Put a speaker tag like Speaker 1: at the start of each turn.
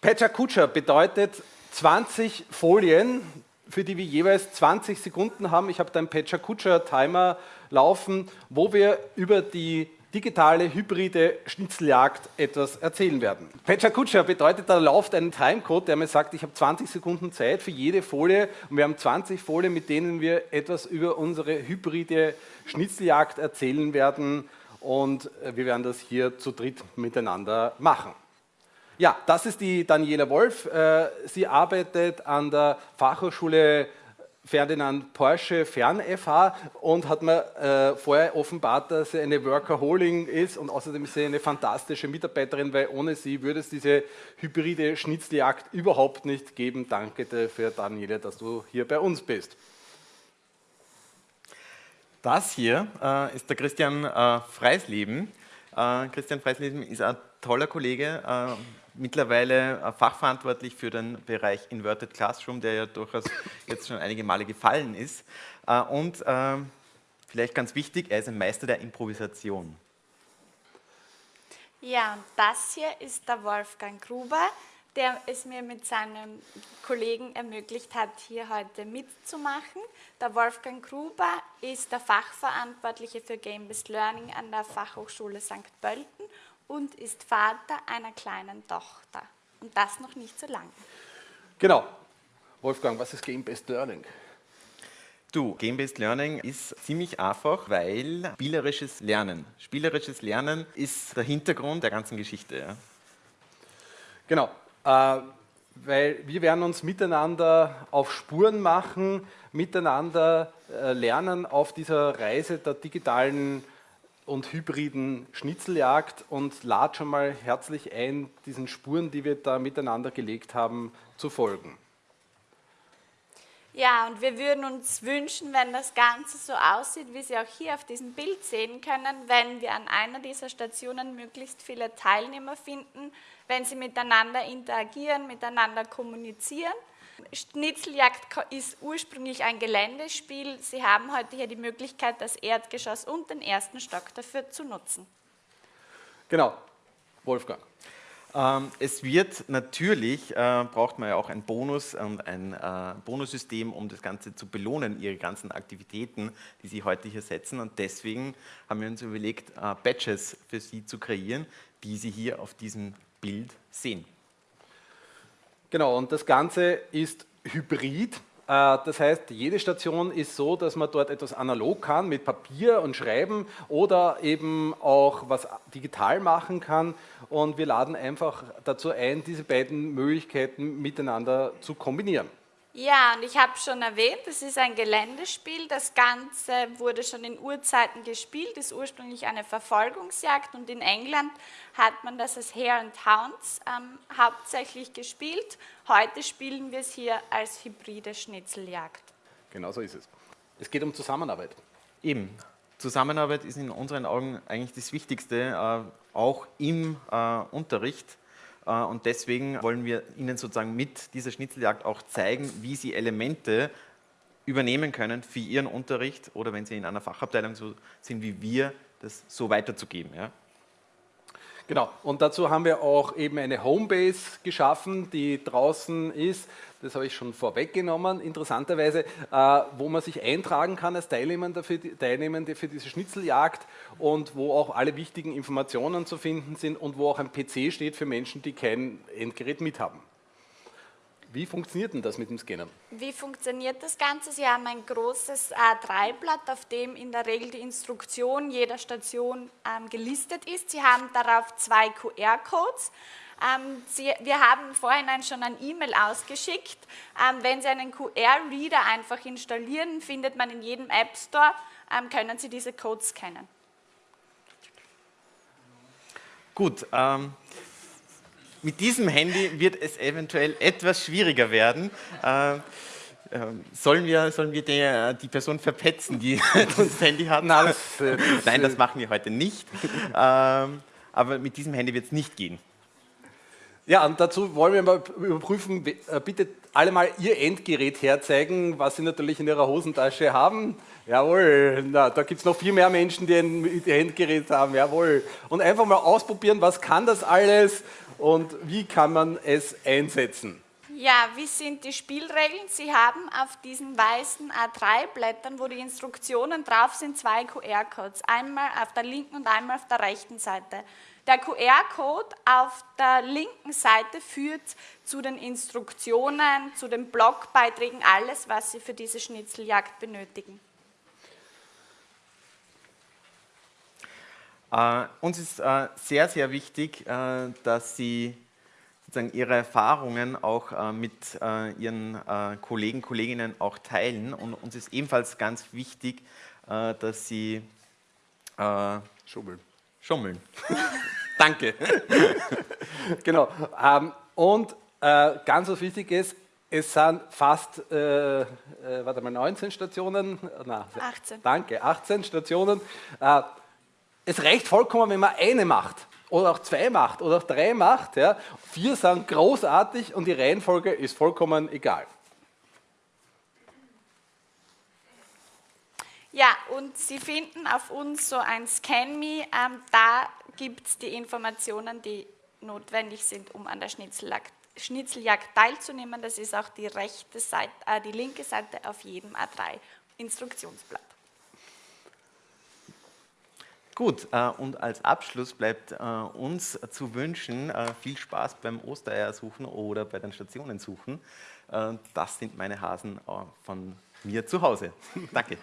Speaker 1: Pecha Kutscher bedeutet 20 Folien, für die wir jeweils 20 Sekunden haben. Ich habe da einen Pecha Kutscher Timer laufen, wo wir über die digitale hybride Schnitzeljagd etwas erzählen werden. Pecha Kutscher bedeutet, da läuft ein Timecode, der mir sagt, ich habe 20 Sekunden Zeit für jede Folie und wir haben 20 Folien, mit denen wir etwas über unsere hybride Schnitzeljagd erzählen werden und wir werden das hier zu dritt miteinander machen. Ja, das ist die Daniela Wolf. Äh, sie arbeitet an der Fachhochschule Ferdinand Porsche Fern FH und hat mir äh, vorher offenbart, dass sie eine Workaholing ist und außerdem ist sie eine fantastische Mitarbeiterin, weil ohne sie würde es diese hybride Schnitzeljagd überhaupt nicht geben. Danke dafür, Daniele, dass du hier bei uns bist.
Speaker 2: Das hier äh, ist der Christian äh, Freisleben. Äh, Christian Freisleben ist ein toller Kollege, äh, mittlerweile äh, fachverantwortlich für den Bereich Inverted Classroom, der ja durchaus jetzt schon einige Male gefallen ist. Äh, und ähm, vielleicht ganz wichtig, er ist ein Meister der Improvisation.
Speaker 3: Ja, und das hier ist der Wolfgang Gruber, der es mir mit seinem Kollegen ermöglicht hat, hier heute mitzumachen. Der Wolfgang Gruber ist der Fachverantwortliche für Game-Based Learning an der Fachhochschule St. Pölten und ist Vater einer kleinen Tochter. Und das noch nicht so lange.
Speaker 1: Genau. Wolfgang, was ist Game-Based Learning?
Speaker 2: Du, Game-Based Learning ist ziemlich einfach, weil spielerisches Lernen. Spielerisches Lernen ist der Hintergrund der ganzen Geschichte. Ja.
Speaker 1: Genau, äh, weil wir werden uns miteinander auf Spuren machen, miteinander äh, lernen auf dieser Reise der digitalen und hybriden Schnitzeljagd und lade schon mal herzlich ein, diesen Spuren, die wir da miteinander gelegt haben, zu folgen.
Speaker 3: Ja, und wir würden uns wünschen, wenn das Ganze so aussieht, wie Sie auch hier auf diesem Bild sehen können, wenn wir an einer dieser Stationen möglichst viele Teilnehmer finden, wenn sie miteinander interagieren, miteinander kommunizieren Schnitzeljagd ist ursprünglich ein Geländespiel. Sie haben heute hier die Möglichkeit, das Erdgeschoss und den ersten Stock dafür zu nutzen.
Speaker 1: Genau. Wolfgang.
Speaker 2: Ähm, es wird natürlich, äh, braucht man ja auch ein Bonus und ein äh, Bonussystem, um das Ganze zu belohnen, Ihre ganzen Aktivitäten, die Sie heute hier setzen. Und deswegen haben wir uns überlegt, äh, Badges für Sie zu kreieren, die Sie hier auf diesem Bild sehen.
Speaker 1: Genau, und das Ganze ist hybrid. Äh, das heißt, jede Station ist so, dass man dort etwas analog kann mit Papier und Schreiben oder eben auch was digital machen kann. Und wir laden einfach dazu ein, diese beiden Möglichkeiten miteinander zu kombinieren.
Speaker 3: Ja, und ich habe schon erwähnt, es ist ein Geländespiel. Das Ganze wurde schon in Urzeiten gespielt, ist ursprünglich eine Verfolgungsjagd und in England hat man das als Hare and Hounds ähm, hauptsächlich gespielt. Heute spielen wir es hier als hybride Schnitzeljagd.
Speaker 1: Genau so ist es. Es geht um Zusammenarbeit.
Speaker 2: Eben. Zusammenarbeit ist in unseren Augen eigentlich das Wichtigste, äh, auch im äh, Unterricht. Äh, und deswegen wollen wir Ihnen sozusagen mit dieser Schnitzeljagd auch zeigen, wie Sie Elemente übernehmen können für Ihren Unterricht oder wenn Sie in einer Fachabteilung so sind wie wir, das so weiterzugeben. Ja?
Speaker 1: Genau, und dazu haben wir auch eben eine Homebase geschaffen, die draußen ist, das habe ich schon vorweggenommen, interessanterweise, äh, wo man sich eintragen kann als Teilnehmende für, die, Teilnehmende für diese Schnitzeljagd und wo auch alle wichtigen Informationen zu finden sind und wo auch ein PC steht für Menschen, die kein Endgerät mithaben. Wie funktioniert denn das mit dem Scannen?
Speaker 3: Wie funktioniert das Ganze? Sie haben ein großes A3-Blatt, auf dem in der Regel die Instruktion jeder Station ähm, gelistet ist. Sie haben darauf zwei QR-Codes. Ähm, wir haben vorhin schon ein E-Mail ausgeschickt. Ähm, wenn Sie einen QR-Reader einfach installieren, findet man in jedem App Store, ähm, können Sie diese Codes scannen.
Speaker 2: Gut, ähm, mit diesem Handy wird es eventuell etwas schwieriger werden. Äh, äh, sollen wir, sollen wir die, die Person verpetzen, die das Handy hat? Nein, das, äh, Nein, das machen wir heute nicht. Ähm, aber mit diesem Handy wird es nicht gehen.
Speaker 1: Ja, und dazu wollen wir mal überprüfen, äh, bitte alle mal Ihr Endgerät herzeigen, was Sie natürlich in Ihrer Hosentasche haben. Jawohl, na, da gibt es noch viel mehr Menschen, die ein Endgerät haben, jawohl. Und einfach mal ausprobieren, was kann das alles und wie kann man es einsetzen?
Speaker 3: Ja, wie sind die Spielregeln? Sie haben auf diesen weißen A3-Blättern, wo die Instruktionen drauf sind, zwei QR-Codes. Einmal auf der linken und einmal auf der rechten Seite. Der QR-Code auf der linken Seite führt zu den Instruktionen, zu den Blogbeiträgen, alles, was Sie für diese Schnitzeljagd benötigen.
Speaker 2: Äh, uns ist äh, sehr, sehr wichtig, äh, dass Sie sozusagen Ihre Erfahrungen auch mit Ihren Kollegen, Kolleginnen auch teilen. Und uns ist ebenfalls ganz wichtig, dass Sie
Speaker 1: schummeln.
Speaker 2: Schummeln.
Speaker 1: Danke. genau. Ähm, und ganz was wichtig ist, es sind fast, äh, äh, warte mal, 19 Stationen.
Speaker 3: Na, 18.
Speaker 1: Danke, 18 Stationen. Äh, es reicht vollkommen, wenn man eine macht oder auch zwei macht oder auch drei macht. Ja. Vier sind großartig und die Reihenfolge ist vollkommen egal.
Speaker 3: Ja, und Sie finden auf uns so ein ScanMe, ähm, da gibt es die Informationen, die notwendig sind, um an der Schnitzeljagd, Schnitzeljagd teilzunehmen. Das ist auch die, rechte Seite, äh, die linke Seite auf jedem A3-Instruktionsblatt.
Speaker 2: Gut, äh, und als Abschluss bleibt äh, uns zu wünschen, äh, viel Spaß beim Ostereier suchen oder bei den Stationen suchen. das sind meine Hasen von mir zu Hause. Danke.